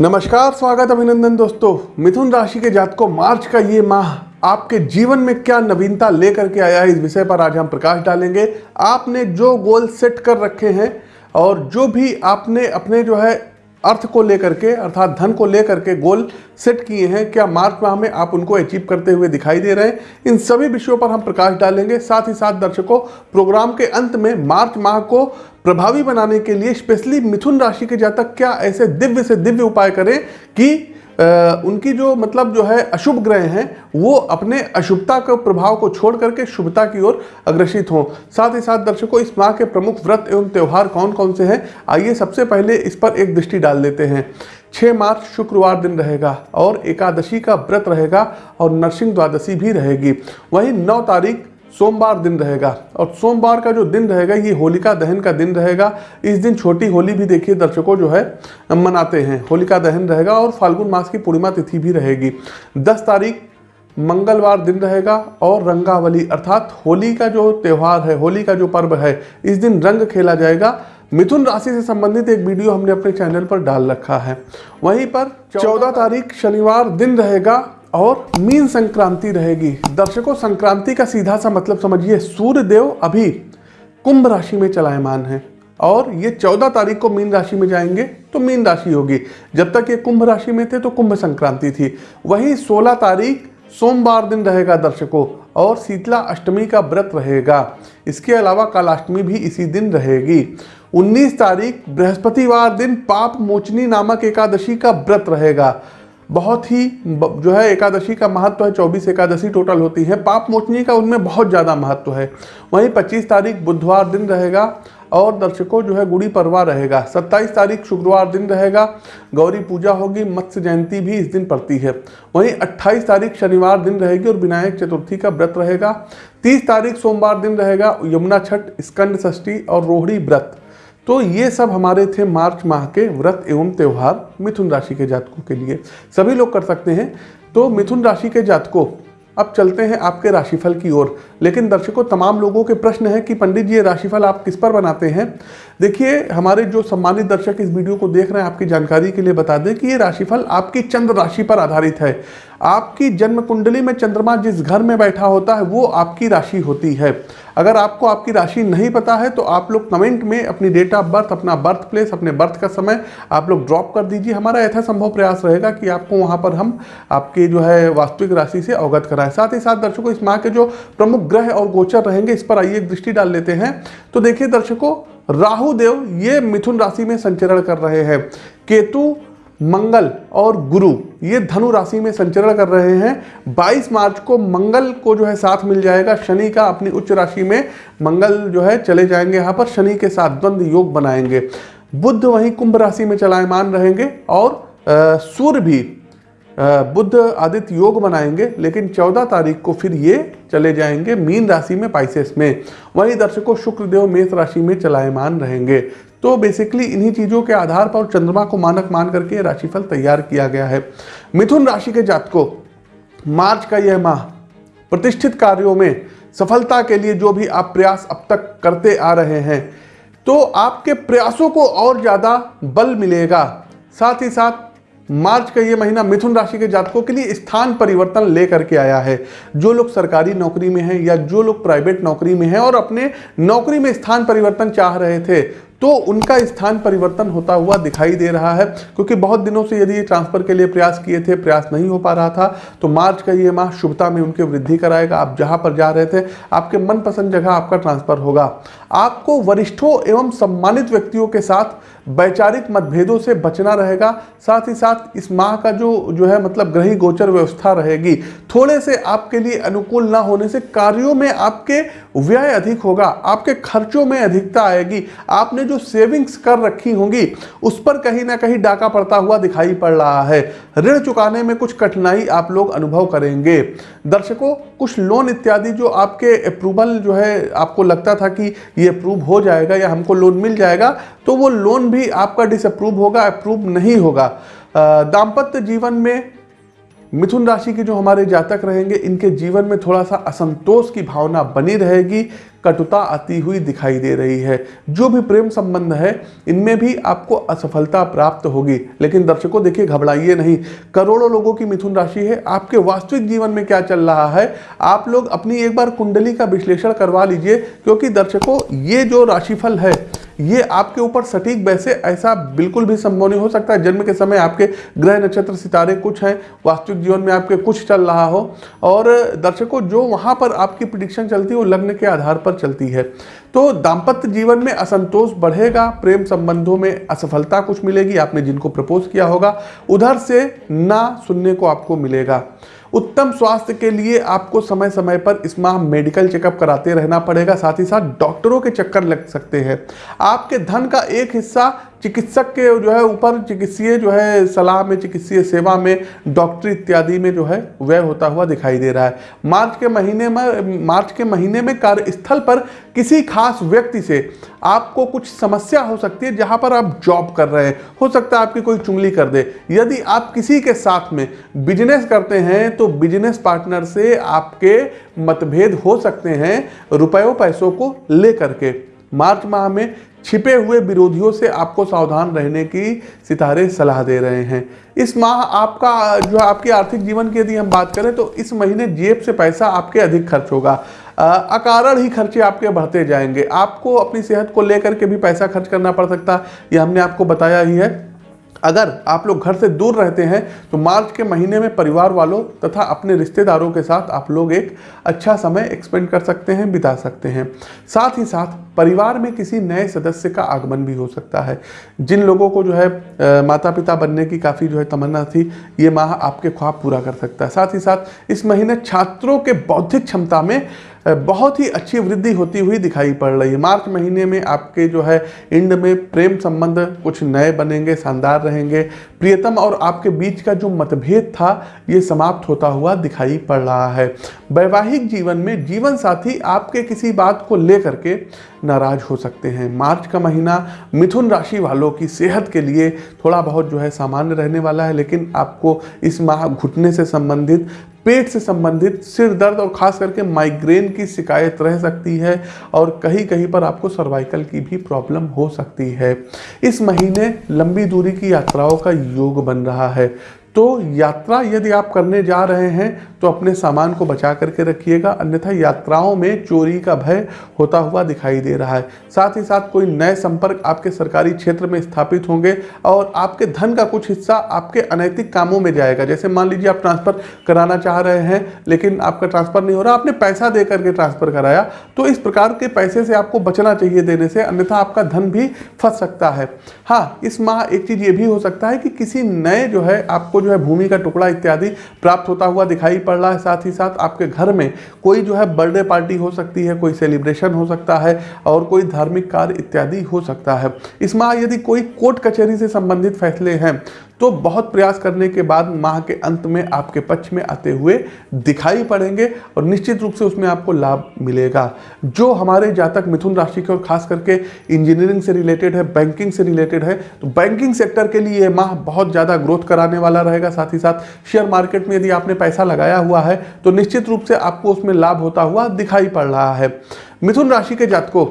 नमस्कार, स्वागत अभिनंदन दोस्तों। मिथुन राशि के जातकों, मार्च का ये माह आपके जीवन में क्या नवीनता लेकर के आया है, इस विषय पर आज हम प्रकाश डालेंगे। आपने जो गोल सेट कर रखे हैं और जो भी आपने अपने जो है अर्थ को लेकर के, अर्थात धन को लेकर के गोल सेट किए हैं। क्या मार्च माह में आप उनको अचीव करते हुए दिखाई दे रहे हैं? इन सभी विषयों पर हम प्रकाश डालेंगे। साथ ही साथ दर्शकों प्रोग्राम के अंत में मार्च माह को प्रभावी बनाने के लिए स्पेशली मिथुन राशि के जातक क्या ऐसे दिव्य से दिव्य उपाय करें कि उनकी जो मतलब जो है अशुभ ग्रह हैं, वो अपने अशुभता के प्रभाव को छोड़ करके शुभता की ओर अग्रसित हों। साथ ही साथ दर्शकों, इस माह के प्रमुख व्रत एवं त्यौहार कौन कौन से हैं? आइए सबसे पहले इस पर एक दृष्टि डाल देते हैं। 6 मार्च, शुक्रवार दिन रहेगा और एकादशी का व्रत रहेगा और नरसिंह द्वादशी भी रहेगी। वहीं 9 तारीख सोमवार दिन रहेगा। और सोमवार का जो दिन रहेगा, ये होलिका दहन का दिन रहेगा। इस दिन छोटी होली भी देखिए, दर्शकों जो है, मनाते हैं। होलिका दहन रहेगा और फाल्गुन मास की पूर्णिमा तिथि भी रहेगी। 10 तारीख मंगलवार दिन रहेगा और रंगावली, अर्थात होली का जो त्यौहार है, होली का जो पर्व है, इस दिन रंग खेला जाएगा। मिथुन राशि से संबंधित एक वीडियो हमने अपने चैनल पर डाल रखा है। वहीं पर 14 तारीख शनिवार दिन रहेगा और मीन संक्रांति रहेगी। दर्शकों, संक्रांति का सीधा सा मतलब समझिए सूर्य देव अभी कुंभ राशि में चलायमान है। और ये चौदह तारीख को मीन राशि में जाएँगे तो मीन राशि होगी। जब तक ये कुंभ राशि में थे तो कुंभ संक्रांति थी। वही सोलह तारीख, सोमवार दिन रहेगा दर्शकों, और शीतला अष्टमी का व्रत रहेगा। इसके अलावा कालाष्टमी भी इसी दिन रहेगी। 19 तारीख, बृहस्पतिवार दिन पाप मोचनी नामक एकादशी का व्रत रहेगा। बहुत ही जो है एकादशी का महत्व है, चौबीस एकादशी टोटल होती है। पाप मोचनी का उनमें बहुत ज़्यादा महत्व है। वहीं 25 तारीख बुधवार दिन रहेगा और दर्शकों जो है गुड़ी परवा रहेगा। 27 तारीख शुक्रवार दिन रहेगा। गौरी पूजा होगी, मत्स्य जयंती भी इस दिन पड़ती है। वहीं 28 तारीख शनिवार दिन रहेगी और विनायक चतुर्थी का व्रत रहेगा। 30 तारीख सोमवार दिन रहेगा, यमुना छठ, स्कंद षष्ठी और रोहड़ी व्रत। तो ये सब हमारे थे मार्च माह के व्रत एवं त्यौहार मिथुन राशि के जातकों के लिए। सभी लोग कर सकते हैं। तो मिथुन राशि के जातकों, अब चलते हैं आपके राशिफल की ओर। लेकिन दर्शकों, तमाम लोगों के प्रश्न है कि पंडित जी, ये राशिफल आप किस पर बनाते हैं? देखिए, हमारे जो सम्मानित दर्शक इस वीडियो को देख रहे हैं, आपकी जानकारी के लिए बता दें कि ये राशिफल आपकी चंद्र राशि पर आधारित है। आपकी जन्म कुंडली में चंद्रमा जिस घर में बैठा होता है, वो आपकी राशि होती है। अगर आपको आपकी राशि नहीं पता है तो आप लोग कमेंट में अपनी डेट ऑफ़ बर्थ अपना बर्थ प्लेस अपने बर्थ का समय आप लोग ड्रॉप कर दीजिए। हमारा यथासंभव प्रयास रहेगा कि आपको वहाँ पर हम आपके जो है वास्तविक राशि से अवगत कराएँ। साथ ही साथ दर्शकों, इस माह के जो प्रमुख ग्रह और गोचर रहेंगे, इस पर आइए, एक दृष्टि डाल लेते हैं। तो देखिए दर्शकों, राहु देव ये मिथुन राशि में संचरण कर रहे हैं। केतु मंगल और गुरु, ये धनु राशि में संचरण कर रहे हैं। 22 मार्च को मंगल को जो है साथ मिल जाएगा। शनि का अपनी उच्च राशि में मंगल जो है चले जाएँगे। यहाँ पर शनि के साथ द्वंद योग बनाएँगे। बुद्ध वहीं कुंभ राशि में चलायमान रहेंगे और सूर्य भी बुद्ध आदित्य योग बनाएँगे लेकिन 14 तारीख को फिर ये चले जाएँगे मीन राशि में पाइसेस में। वहीं दर्शकों, शुक्रदेव मेष राशि में चलायमान रहेंगे। तो बेसिकली इन्हीं चीज़ों के आधार पर चंद्रमा को मानक मान करके राशिफल तैयार किया गया है। मिथुन राशि के जातकों, मार्च का यह माह, प्रतिष्ठित कार्यों में सफलता के लिए जो भी आप प्रयास अब तक करते आ रहे हैं तो आपके प्रयासों को और ज़्यादा बल मिलेगा। साथ ही साथ मार्च का ये महीना मिथुन राशि के जातकों के लिए स्थान परिवर्तन लेकर के आया है। जो लोग सरकारी नौकरी में हैं या जो लोग प्राइवेट नौकरी में हैं और अपने नौकरी में स्थान परिवर्तन चाह रहे थे तो उनका स्थान परिवर्तन होता हुआ दिखाई दे रहा है। क्योंकि बहुत दिनों से यदि ट्रांसफ़र के लिए प्रयास किए थे, प्रयास नहीं हो पा रहा था तो मार्च का ये माह शुभता में उनके वृद्धि कराएगा। आप जहाँ पर जा रहे थे, आपके मनपसंद जगह आपका ट्रांसफ़र होगा। आपको वरिष्ठों एवं सम्मानित व्यक्तियों के साथ वैचारिक मतभेदों से बचना रहेगा, साथ ही साथ इस माह का जो जो है मतलब ग्रही गोचर व्यवस्था रहेगी। थोड़े से आपके लिए अनुकूल ना होने से कार्यों में आपके व्यय अधिक होगा, आपके खर्चों में अधिकता आएगी। आपने जो सेविंग्स कर रखी होंगी, उस पर कहीं ना कहीं डाका पड़ता हुआ दिखाई पड़ रहा है। ऋण चुकाने में कुछ कठिनाई आप लोग अनुभव करेंगे। दर्शकों, कुछ लोन इत्यादि जो आपके अप्रूवल जो है, आपको लगता था कि ये अप्रूव हो जाएगा या हमको लोन मिल जाएगा तो वो लोन भी आपका डिसअप्रूव होगा अप्रूव नहीं होगा। दाम्पत्य जीवन में मिथुन राशि के जो हमारे जातक रहेंगे, इनके जीवन में थोड़ा सा असंतोष की भावना बनी रहेगी, कटुता आती हुई दिखाई दे रही है। जो भी प्रेम संबंध है, इनमें भी आपको असफलता प्राप्त होगी। लेकिन दर्शकों, देखिए, घबराइए नहीं। करोड़ों लोगों की मिथुन राशि है। आपके वास्तविक जीवन में क्या चल रहा है, आप लोग अपनी एक बार कुंडली का विश्लेषण करवा लीजिए, क्योंकि दर्शकों, ये जो राशिफल है ये आपके ऊपर सटीक वैसे ऐसा बिल्कुल भी संभव नहीं हो सकता। जन्म के समय आपके ग्रह नक्षत्र, सितारे कुछ हैं, वास्तविक जीवन में आपके कुछ चल रहा हो। और दर्शकों, जो वहाँ पर आपकी प्रिडिक्शन चलती है, वो लग्न के आधार पर चलती है। तो दाम्पत्य जीवन में असंतोष बढ़ेगा, प्रेम संबंधों में असफलता कुछ मिलेगी, आपने जिनको प्रपोज किया होगा, उधर से ना सुनने को आपको मिलेगा। उत्तम स्वास्थ्य के लिए आपको समय समय पर इस माह मेडिकल चेकअप कराते रहना पड़ेगा। साथ ही साथ डॉक्टरों के चक्कर लग सकते हैं। आपके धन का एक हिस्सा चिकित्सक के जो है ऊपर चिकित्सीय जो है सलाह में, चिकित्सीय सेवा में, डॉक्टरी इत्यादि में जो है व्यय होता हुआ दिखाई दे रहा है। मार्च के महीने में, मार्च के महीने में कार्यस्थल पर किसी खास व्यक्ति से आपको कुछ समस्या हो सकती है जहाँ पर आप जॉब कर रहे हैं। हो सकता है आपकी कोई चुंगली कर दे। यदि आप किसी के साथ में बिज़नेस करते हैं तो बिज़नेस पार्टनर से आपके मतभेद हो सकते हैं रुपयों, पैसों को लेकर के। मार्च माह में छिपे हुए विरोधियों से आपको सावधान रहने की सितारे सलाह दे रहे हैं। इस माह आपका, जो आपके आर्थिक जीवन की यदि हम बात करें तो इस महीने जेब से पैसा आपके अधिक खर्च होगा। अकारण ही खर्चे आपके बढ़ते जाएँगे। आपको अपनी सेहत को लेकर के भी पैसा खर्च करना पड़ सकता है यह हमने आपको बताया ही है। अगर आप लोग घर से दूर रहते हैं तो मार्च के महीने में परिवार वालों तथा अपने रिश्तेदारों के साथ आप लोग एक अच्छा समय एक्सपेंड कर सकते हैं, बिता सकते हैं। साथ ही साथ परिवार में किसी नए सदस्य का आगमन भी हो सकता है। जिन लोगों को जो है आ, माता पिता बनने की काफ़ी जो है तमन्ना थी ये माह आपके ख्वाब पूरा कर सकता है। साथ ही साथ इस महीने छात्रों के बौद्धिक क्षमता में बहुत ही अच्छी वृद्धि होती हुई दिखाई पड़ रही है। मार्च महीने में आपके जो है इंड में प्रेम संबंध कुछ नए बनेंगे शानदार रहेंगे। प्रियतम और आपके बीच का जो मतभेद था ये समाप्त होता हुआ दिखाई पड़ रहा है। वैवाहिक जीवन में जीवन साथी आपके किसी बात को लेकर के नाराज़ हो सकते हैं। मार्च का महीना मिथुन राशि वालों की सेहत के लिए थोड़ा बहुत जो है सामान्य रहने वाला है, लेकिन आपको इस माह घुटने से संबंधित, पेट से संबंधित, सिर दर्द और खास करके माइग्रेन की शिकायत रह सकती है और कहीं कहीं पर आपको सर्वाइकल की भी प्रॉब्लम हो सकती है। इस महीने लंबी दूरी की यात्राओं का योग बन रहा है। तो यात्रा यदि आप करने जा रहे हैं तो अपने सामान को बचा करके रखिएगा, अन्यथा यात्राओं में चोरी का भय होता हुआ दिखाई दे रहा है। साथ ही साथ कोई नए संपर्क आपके सरकारी क्षेत्र में स्थापित होंगे और आपके धन का कुछ हिस्सा आपके अनैतिक कामों में जाएगा। जैसे मान लीजिए आप ट्रांसफ़र कराना चाह रहे हैं, लेकिन आपका ट्रांसफ़र नहीं हो रहा, आपने पैसा दे करके ट्रांसफ़र कराया तो इस प्रकार के पैसे से आपको बचना चाहिए देने से, अन्यथा आपका धन भी फंस सकता है। हाँ इस माह एक चीज़ ये भी हो सकता है कि किसी नए जो है, आपको जो है भूमि का टुकड़ा इत्यादि प्राप्त होता हुआ दिखाई पड़ रहा है। साथ ही साथ आपके घर में कोई जो है बर्थडे पार्टी हो सकती है, कोई सेलिब्रेशन हो सकता है और कोई धार्मिक कार्य इत्यादि हो सकता है। इस माह यदि कोई कोर्ट कचहरी से संबंधित फैसले हैं तो बहुत प्रयास करने के बाद माह के अंत में आपके पक्ष में आते हुए दिखाई पड़ेंगे और निश्चित रूप से उसमें आपको लाभ मिलेगा। जो हमारे जातक मिथुन राशि के और खास करके इंजीनियरिंग से रिलेटेड है बैंकिंग से रिलेटेड है तो बैंकिंग सेक्टर के लिए माह बहुत ज़्यादा ग्रोथ कराने वाला रहेगा। साथ ही साथ शेयर मार्केट में यदि आपने पैसा लगाया हुआ है तो निश्चित रूप से आपको उसमें लाभ होता हुआ दिखाई पड़ रहा है। मिथुन राशि के जातकों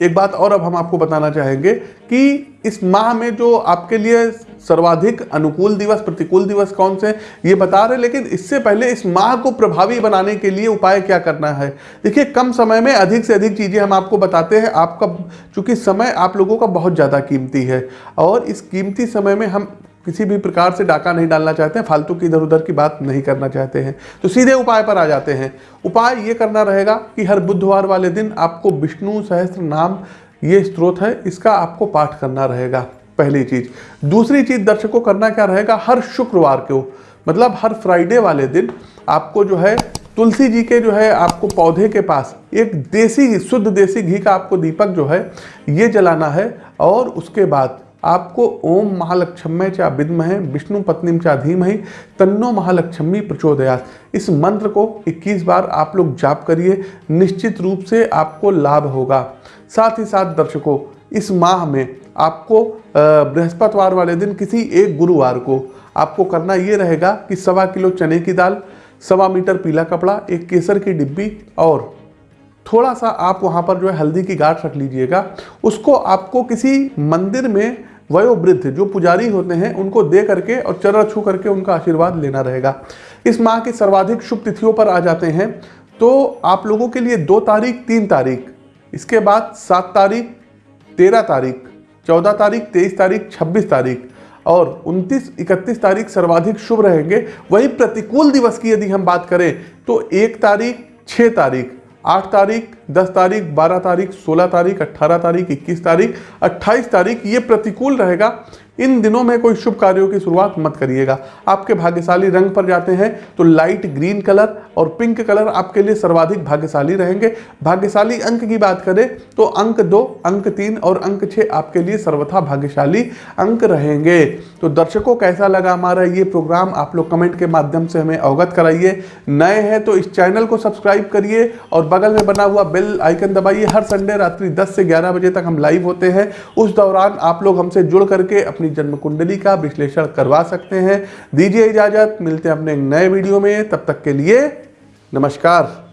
एक बात और अब हम आपको बताना चाहेंगे कि इस माह में जो आपके लिए सर्वाधिक अनुकूल दिवस, प्रतिकूल दिवस कौन से ये बता रहे लेकिन इससे पहले इस माह को प्रभावी बनाने के लिए उपाय क्या करना है? देखिए, कम समय में अधिक से अधिक चीज़ें हम आपको बताते हैं। आपका, चूँकि समय आप लोगों का बहुत ज़्यादा कीमती है और इस कीमती समय में हम किसी भी प्रकार से डाका नहीं डालना चाहते हैं फालतू की इधर उधर की बात नहीं करना चाहते हैं। तो सीधे उपाय पर आ जाते हैं। उपाय ये करना रहेगा कि हर बुधवार वाले दिन आपको विष्णु सहस्त्र नाम ये स्त्रोत है, इसका आपको पाठ करना रहेगा, पहली चीज़। दूसरी चीज़ दर्शकों करना क्या रहेगा, हर शुक्रवार को मतलब हर फ्राइडे वाले दिन आपको जो है, तुलसी जी के जो है, आपको पौधे के पास, एक देसी, शुद्ध देसी घी का आपको दीपक जो है, ये जलाना है और उसके बाद आपको ओम महालक्ष्म्य चा विद्महे, विष्णु पत्नी चा धीमहि, तन्नो महालक्ष्मी प्रचोदयास इस मंत्र को 21 बार आप लोग जाप करिए, निश्चित रूप से आपको लाभ होगा। साथ ही साथ दर्शकों, इस माह में आपको बृहस्पतिवार वाले दिन किसी एक गुरुवार को आपको करना ये रहेगा कि सवा किलो चने की दाल, सवा मीटर पीला कपड़ा, एक केसर की डिब्बी और थोड़ा सा आप वहाँ पर जो है हल्दी की गांठ रख लीजिएगा। उसको आपको किसी मंदिर में वयोवृद्ध जो पुजारी होते हैं, उनको दे करके और चरण छू करके उनका आशीर्वाद लेना रहेगा। इस माह की सर्वाधिक शुभ तिथियों पर आ जाते हैं। तो आप लोगों के लिए दो तारीख, तीन तारीख, इसके बाद सात तारीख, तेरह तारीख, चौदह तारीख, तेईस तारीख, छब्बीस तारीख और 29 इकतीस तारीख सर्वाधिक शुभ रहेंगे। वही प्रतिकूल दिवस की यदि हम बात करें तो एक तारीख छः तारीख आठ तारीख दस तारीख, बारह तारीख, सोलह तारीख अट्ठारह तारीख, इक्कीस तारीख, अट्ठाईस तारीख, ये प्रतिकूल रहेगा। इन दिनों में कोई शुभ कार्यों की शुरुआत मत करिएगा। आपके भाग्यशाली रंग पर जाते हैं तो लाइट ग्रीन कलर और पिंक कलर आपके लिए सर्वाधिक भाग्यशाली रहेंगे। भाग्यशाली अंक की बात करें तो अंक दो, अंक तीन और अंक छः आपके लिए सर्वथा भाग्यशाली अंक रहेंगे। तो दर्शकों, कैसा लगा हमारा ये प्रोग्राम आप लोग कमेंट के माध्यम से हमें अवगत कराइए। नए हैं तो इस चैनल को सब्सक्राइब करिए और बगल में बना हुआ बेल आइकन दबाइए। हर संडे रात्रि दस से ग्यारह बजे तक हम लाइव होते हैं। उस दौरान आप लोग हमसे जुड़ करके अपनी जन्म कुंडली का विश्लेषण करवा सकते हैं। दीजिए इजाज़त। मिलते हैं अपने नए वीडियो में। तब तक के लिए नमस्कार।